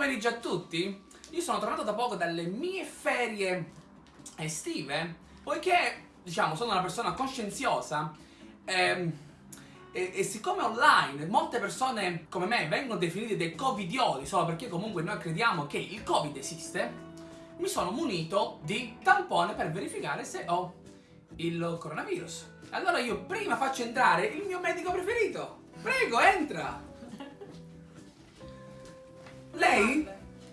pomeriggio a tutti. Io sono tornato da poco dalle mie ferie estive, poiché, diciamo, sono una persona coscienziosa ehm, e, e siccome online molte persone come me vengono definite dei covidioli solo perché comunque noi crediamo che il covid esiste, mi sono munito di tampone per verificare se ho il coronavirus. Allora io prima faccio entrare il mio medico preferito. Prego, entra! Lei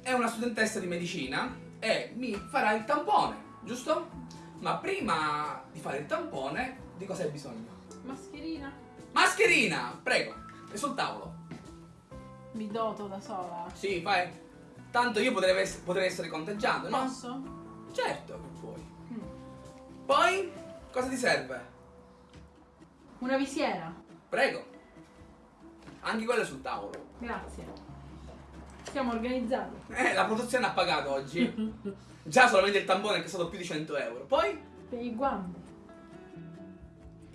è una studentessa di medicina e mi farà il tampone, giusto? Ma prima di fare il tampone, di cosa hai bisogno? Mascherina? Mascherina! Prego, è sul tavolo. Mi doto da sola. Sì, fai. Tanto io potrei, ess- potrei essere contagiato, no? Posso? Certo che puoi. Mm. Poi, cosa ti serve? Una visiera. Prego. Anche quello è sul tavolo. Grazie. Siamo organizzati. Eh, la produzione ha pagato oggi. Già solamente il tampone che è stato più di 100 euro. Poi... Per i guanti.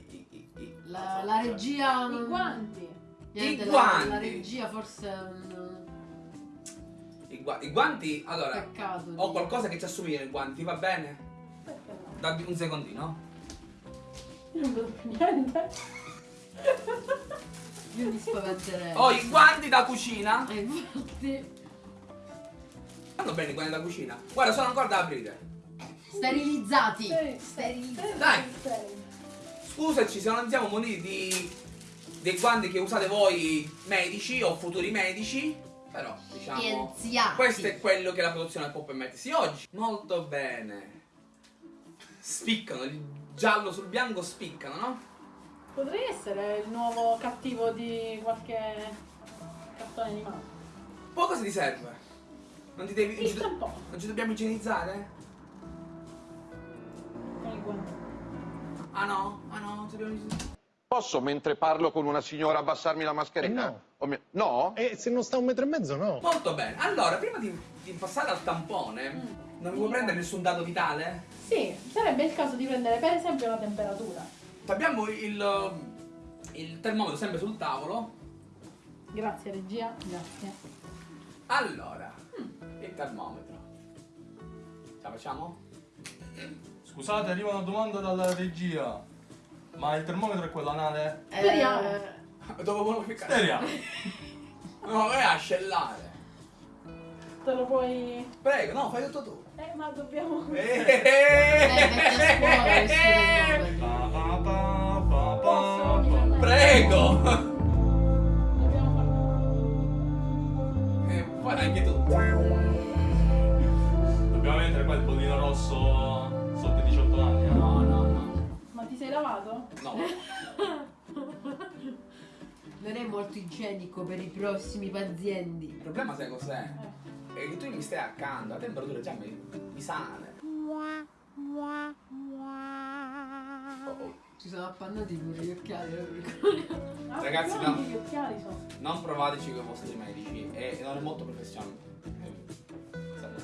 i- i- i- La, la regia. I guanti. Niente, I la- guanti. La, regia forse un I, gua- i guanti, allora, peccato. ho qualcosa che ci assomiglia ai guanti, va bene? Perché no? Dammi un secondino. Io non vedo più niente. Io mi spaventerei. Ho i guanti da cucina. Eh, infatti. Vanno bene i guanti da cucina. Guarda, sono ancora da aprire. Sterilizzati. Sterilizzati. Dai. Scusaci se non siamo muniti di dei guanti che usate voi medici o futuri medici, però diciamo Scienziati. questo è quello che la produzione può permettersi oggi. Molto bene. Spiccano, il giallo sul bianco spiccano, no? Potrei essere il nuovo cattivo di qualche cartone animato. Poi cosa ti serve? Non ti devi. Il non ci, do- non ci dobbiamo igienizzare? Ah no? Ah no, non ci dobbiamo igienizzare. Posso, mentre parlo con una signora, abbassarmi la mascherina? Eh, no. Mi- no? E se non sta un metro e mezzo, no. Molto bene. Allora, prima di, di passare al tampone, Mm. non mi vuoi prendere nessun dato vitale? Sì, sarebbe il caso di prendere per esempio la temperatura. Abbiamo il, il termometro sempre sul tavolo. Grazie regia, grazie. Allora, il termometro. Ce la facciamo? Scusate, arriva una domanda dalla regia. Ma il termometro è quello anale? Eh, Speriamo. Dove volevo ficcare? Speriamo. No, vai a scellare. Te lo puoi... Prego, no, fai tutto tu. Eh, ma dobbiamo... Eh, vecchia scuola, questo termometro. Pa, pa, pa, Prego! Dobbiamo farlo. E fai anche tu. Dobbiamo mettere qua il bollino rosso sotto i 18 anni. eh? No, no, no. Ma ti sei lavato? No. Non è molto igienico per i prossimi pazienti. Il problema sai cos'è? È che tu mi stai accanto, la temperatura già mi, mi sale. Oh, oh. Ci sono appannati pure gli occhiali. Ah, Ragazzi, no. Che occhiali sono. Non provateci con i vostri medici, è, non è molto professionale. Salve.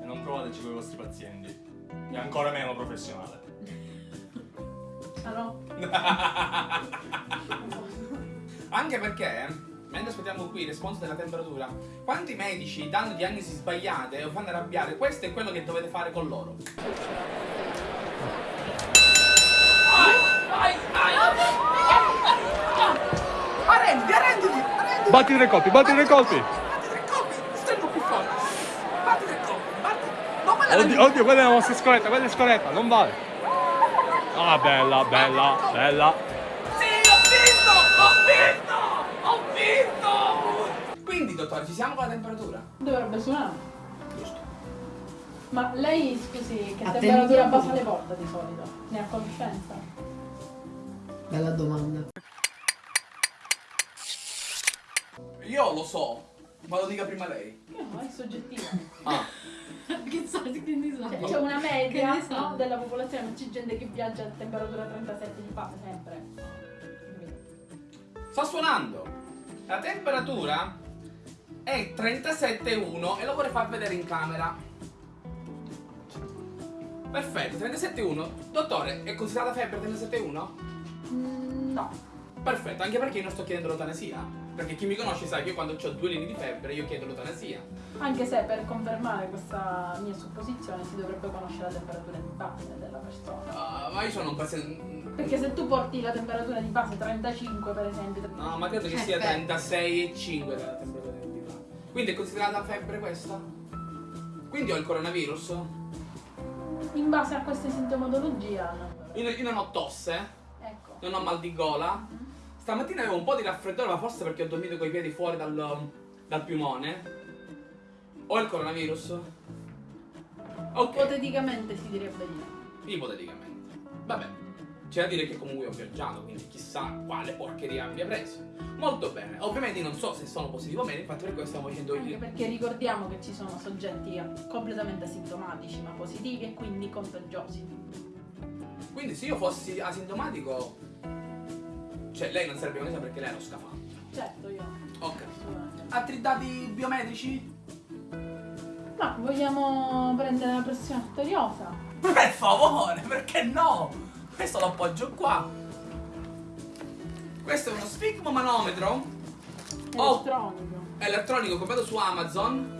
E non provateci con i vostri pazienti. È ancora meno professionale. Ah no? Anche perché, mentre aspettiamo qui il responso della temperatura, quanti medici danno diagnosi sbagliate o fanno arrabbiare, questo è quello che dovete fare con loro. Ai. Arrenditi, arrenditi, arrenditi. Batti tre colpi, batti tre colpi! Batti tre colpi, stringo più forte. Batti tre colpi, batti. Non me la Oddio, oddio, quella è una mossa scorretta, quella è scorretta, non vale. Ah, bella, bella, bella. Sì, ho vinto! Ho vinto! Ho vinto! Quindi, dottore, ci siamo con la temperatura? Dovrebbe suonare. Giusto. Ma lei, scusi, che Attendiamo. temperatura bassa le porta di solito? Ne ha conoscenza? Bella domanda. Io lo so, ma lo dica prima lei. Io no, è soggettivo. Ah, che so, che ne so. Cioè, c'è una media so. no, della popolazione, non c'è gente che viaggia a temperatura 37 di fa sempre. sta suonando. La temperatura è 37,1 e lo vorrei far vedere in camera. Perfetto, 37,1. Dottore, è considerata febbre 37,1? Mm, no. Perfetto, anche perché io non sto chiedendo l'eutanasia. Perché chi mi conosce sa che io quando ho due linee di febbre io chiedo l'eutanasia. Anche se per confermare questa mia supposizione si dovrebbe conoscere la temperatura di base della persona. Ah, ma io sono un paziente. Perché se tu porti la temperatura di base 35 per esempio, No, ma credo che Eh, sia beh. 36 e 5 la temperatura di base. Quindi è considerata febbre questa? Quindi ho il coronavirus? in base a questa sintomatologia, no. Io, io non ho tosse, ecco. Non ho mal di gola. Stamattina avevo un po' di raffreddore, ma forse perché ho dormito coi piedi fuori dal, dal piumone. Ho il coronavirus? Ok, Ipoteticamente si direbbe di no. ipoteticamente. Vabbè, c'è da dire che comunque ho viaggiato, quindi chissà quale porcheria abbia preso. Molto bene, ovviamente non so se sono positivo o meno, infatti per questo stiamo facendo Anche io. perché ricordiamo che ci sono soggetti completamente asintomatici ma positivi e quindi contagiosi. Quindi se io fossi asintomatico, cioè lei non sarebbe venuta perché lei ha lo scafandro. Certo, io. Ok. Altri dati biometrici? Ma vogliamo prendere la pressione arteriosa? Per favore, perché no? Questo lo appoggio qua. Questo è uno sfigmomanometro Oh. Elettronico. elettronico comprato su Amazon.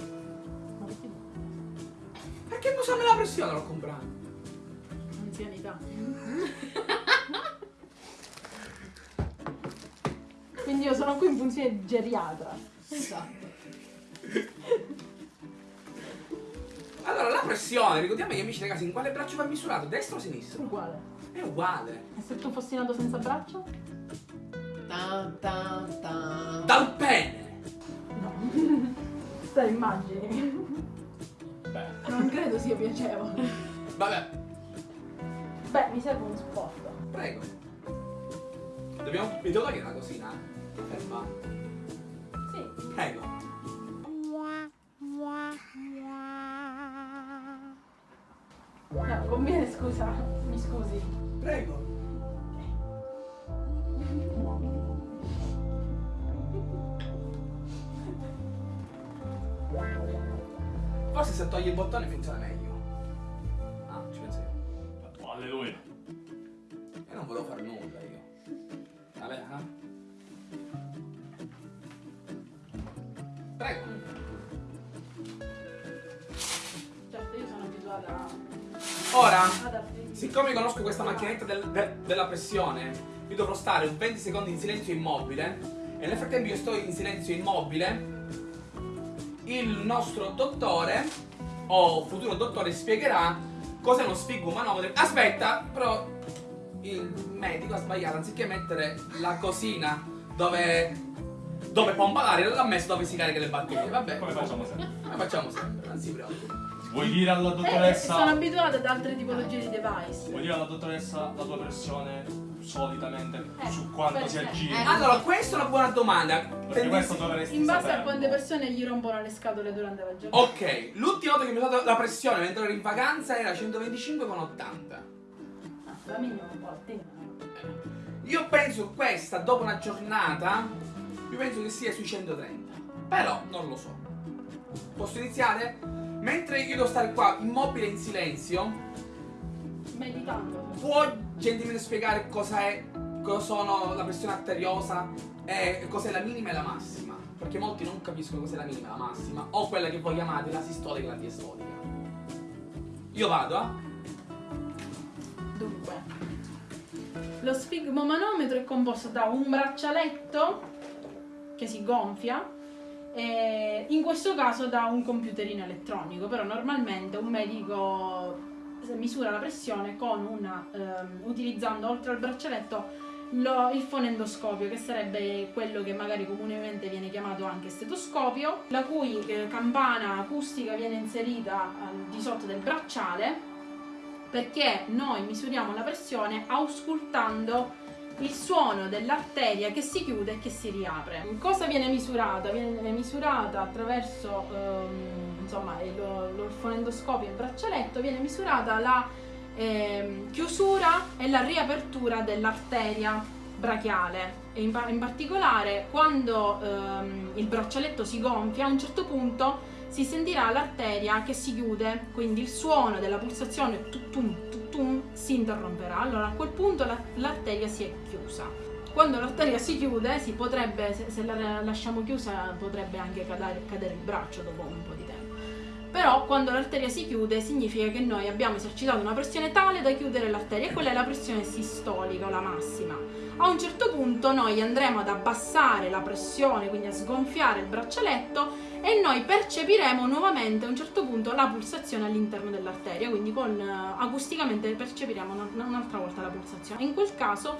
Ma perché Perché mi usare la pressione l'ho comprato? anzianità? Quindi io sono qui in funzione di geriatra. Esatto. Allora, la pressione, ricordiamo agli amici ragazzi, in quale braccio va misurato? Destro o sinistro? Uguale. È uguale. E se tu fossi nato senza braccia? Tan, tan, tan. Dal pene. No. Te immagini? Beh, Non credo sia piacevole. vabbè, Beh, mi serve uno sport. prego. Dobbiamo. Mi devo togliere la cosina? Ferma. Sì. Prego. No, conviene scusa. Mi scusi. Prego. Forse se togli il bottone funziona meglio. Altri... siccome conosco questa macchinetta del- de- della pressione, io dovrò stare un 20 secondi in silenzio immobile. E nel frattempo io sto in silenzio immobile. Il nostro dottore, o futuro dottore, spiegherà cos'è uno sfigmomanometro. Aspetta, però il medico ha sbagliato, anziché mettere la cosina dove, dove pompa l'aria, l'ha messo dove si carica le batterie. Vabbè, Come facciamo sempre. Come facciamo sempre, non si preoccupi. Vuoi dire alla Eh, sono dottoressa... abituata ad altre tipologie di device. Vuoi dire alla dottoressa la tua pressione solitamente Eh, su quanto si aggira? Eh. Allora, questa è una buona domanda. Perché questo dovresti In base a saperlo. quante persone gli rompono le scatole durante la giornata. Ok, l'ultima volta che mi ho dato la pressione mentre ero in vacanza era 125,80. Ah, la minima è un po' altina. Io penso questa, dopo una giornata, io penso che sia sui 130. Però non lo so. Posso iniziare? Mentre io devo stare qua immobile in silenzio, Meditando. può gentilmente spiegare cosa è, cosa sono la pressione arteriosa e cos'è la minima e la massima? Perché molti non capiscono cos'è la minima e la massima, o quella che voi chiamate la sistolica e la diastolica. Io vado, eh? Dunque, lo sfigmomanometro è composto da un braccialetto che si gonfia e in questo caso da un computerino elettronico, però normalmente un medico misura la pressione una, ehm, utilizzando oltre al braccialetto lo- il fonendoscopio, che sarebbe quello che magari comunemente viene chiamato anche stetoscopio, la cui eh, campana acustica viene inserita al di sotto del bracciale perché noi misuriamo la pressione auscultando il suono dell'arteria che si chiude e che si riapre. Cosa viene misurata? Viene misurata attraverso ehm, insomma, il, lo- il fonendoscopio e il braccialetto, viene misurata la ehm, chiusura e la riapertura dell'arteria brachiale. E in, in particolare quando ehm, il braccialetto si gonfia, a un certo punto si sentirà l'arteria che si chiude, quindi il suono della pulsazione tutum, tutum, si interromperà. Allora a quel punto la- l'arteria si è chiusa. Quando l'arteria si chiude, si potrebbe, se, se la lasciamo chiusa, potrebbe anche cadere, cadere il braccio dopo un po' di tempo. Però quando l'arteria si chiude significa che noi abbiamo esercitato una pressione tale da chiudere l'arteria e quella è la pressione sistolica o la massima. A un certo punto noi andremo ad abbassare la pressione, quindi a sgonfiare il braccialetto e noi percepiremo nuovamente a un certo punto la pulsazione all'interno dell'arteria, quindi con, eh, acusticamente percepiremo una- un'altra volta la pulsazione. In quel caso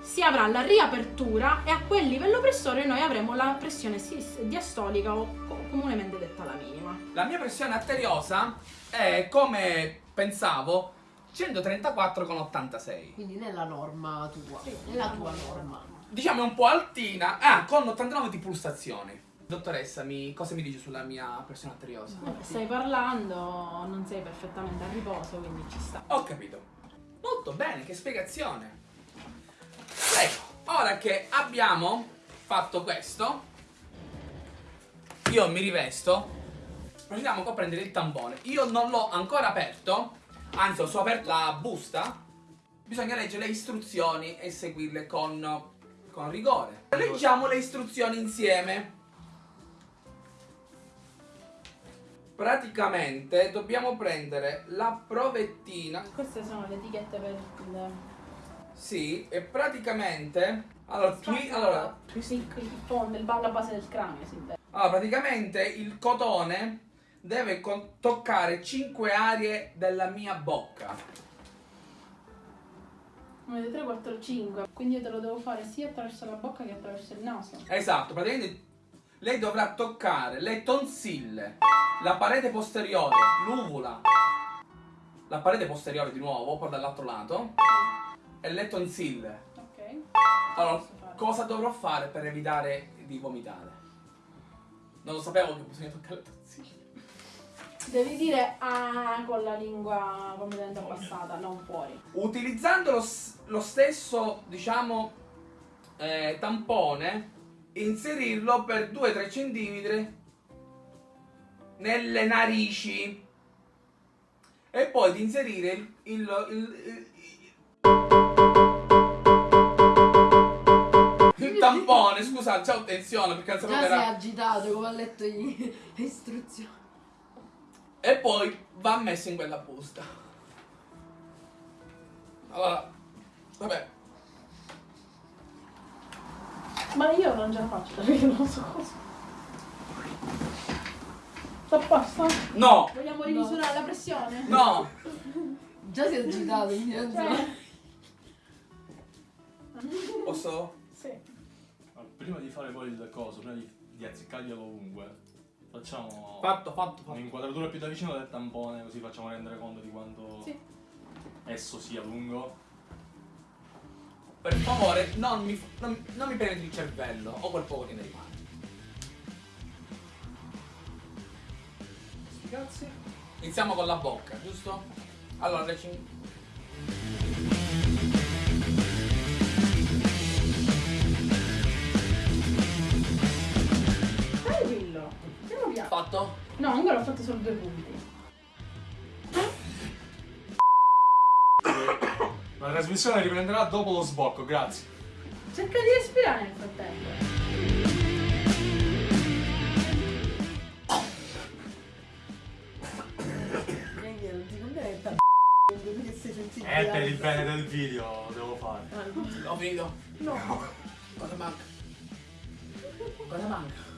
si avrà la riapertura e a quel livello pressore noi avremo la pressione diastolica o comunemente detta la minima. La mia pressione arteriosa è come pensavo 134,86. Quindi nella norma tua, nella tua norma. Diciamo un po' altina, ah, con 89 di pulsazioni. Dottoressa, mi, cosa mi dice sulla mia pressione arteriosa? Stai parlando, non sei perfettamente a riposo, quindi ci sta. Ho capito. Molto bene, che spiegazione. Ecco, ora che abbiamo fatto questo, io mi rivesto. Procediamo qua a prendere il tampone. Io non l'ho ancora aperto, anzi ho solo aperto la busta. Bisogna leggere le istruzioni e seguirle con, con rigore. Leggiamo le istruzioni insieme. Praticamente dobbiamo prendere la provettina Queste sono le etichette per il, Sì, e praticamente. Allora, qui, allora, il, il fondo, il, la base del cranio si intende. Allora, praticamente il cotone deve toccare 5 aree della mia bocca. 1, 2, 3, 4, 5. Quindi io te lo devo fare sia attraverso la bocca che attraverso il naso. Esatto, praticamente lei dovrà toccare le tonsille, la parete posteriore, l'uvula, la parete posteriore di nuovo, poi dall'altro lato, e le tonsille. Ok. Allora, cosa dovrò fare per evitare di vomitare? Non lo sapevo che bisogna toccare le tonsille. Devi dire ah con la lingua completamente abbassata, non fuori. Utilizzando lo, lo stesso, diciamo, eh, tampone, inserirlo per 2-3 cm nelle narici e poi di inserire il, il- il- il- il tampone, scusa, c'ho tensione perché non sapevo Già sei era... agitato come ha letto gli- le istruzioni. E poi va messo in quella busta. Allora, vabbè, Ma io non ce la faccio perché non so cosa. Sta a posto? no, Vogliamo rimisurare la pressione? no, Già sei agitato, quindi non so. Cioè, posso... sì. Ma Prima di fare poi il coso, prima di, di azzeccarglielo ovunque, facciamo Fatto, fatto, fatto. un'inquadratura più da vicino del tampone, così facciamo rendere conto di quanto Sì. esso sia lungo. Per favore, non mi, non, non mi prendete il cervello o quel poco che ne rimane. Sti cazzi. Iniziamo con la bocca, giusto? Allora, le Fatto? No, ancora ho fatto solo due punti. La trasmissione riprenderà dopo lo sbocco, grazie. Cerca di respirare nel frattempo. Eh, per il bene del video lo devo fare. Ho finito. No. Cosa manca? Cosa manca?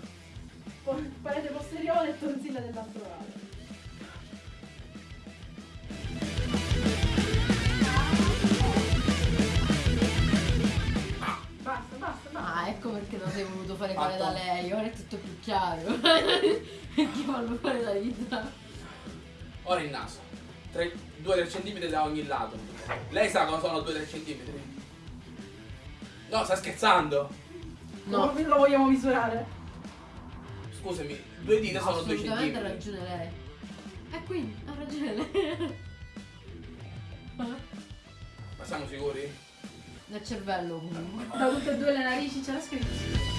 Parete posteriore e tonsilla dell'altro lato. Basta, basta, basta. Ah, ecco perché non sei voluto fare fare da lei, ora è tutto più chiaro. perché fanno fare da vita. Ora il naso. 2-3 cm da ogni lato. Lei sa cosa sono 2-3 cm? No, sta scherzando. No, Lo, lo vogliamo misurare? Scusami, due dita sono 2 assolutamente ha ragione lei. E quindi ha ragione lei. Ma siamo sicuri? Nel cervello comunque. Da tutte e due le narici c'era scritto.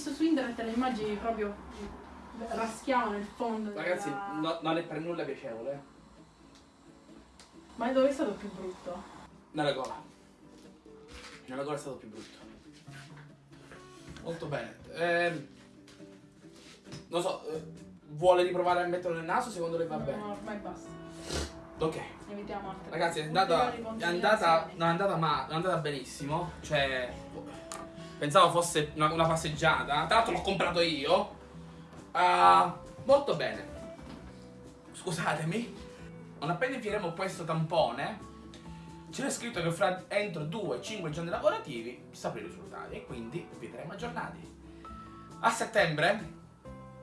Visto su internet le immagini proprio raschiavano il fondo. Ragazzi, della- no- non è per nulla piacevole. eh. Ma dove è stato più brutto? Nella gola. Nella gola è stato più brutto. Molto bene. Ehm, non so, eh, vuole riprovare a metterlo nel naso? Secondo lei va No, bene? no, ormai basta. Ok. Evitiamo altre Ragazzi, è andata, è andata, non è andata, ma, è andata benissimo. Cioè, pensavo fosse una, una passeggiata. Tra l'altro l'ho comprato io. Ah, molto bene. Scusatemi. Non appena infieremo questo tampone, c'era scritto che fra entro 2-5 giorni lavorativi sapremo i risultati e quindi vi terremo aggiornati. A settembre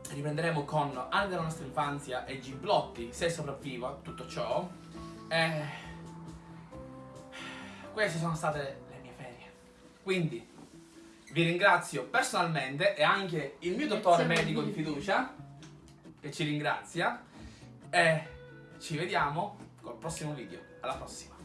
riprenderemo con Anni della nostra infanzia e Giblotti, se sopravvivo a tutto ciò. Eh, queste sono state le mie ferie. Quindi vi ringrazio personalmente e anche il mio dottore medico di fiducia che ci ringrazia. E ci vediamo col prossimo video. Alla prossima.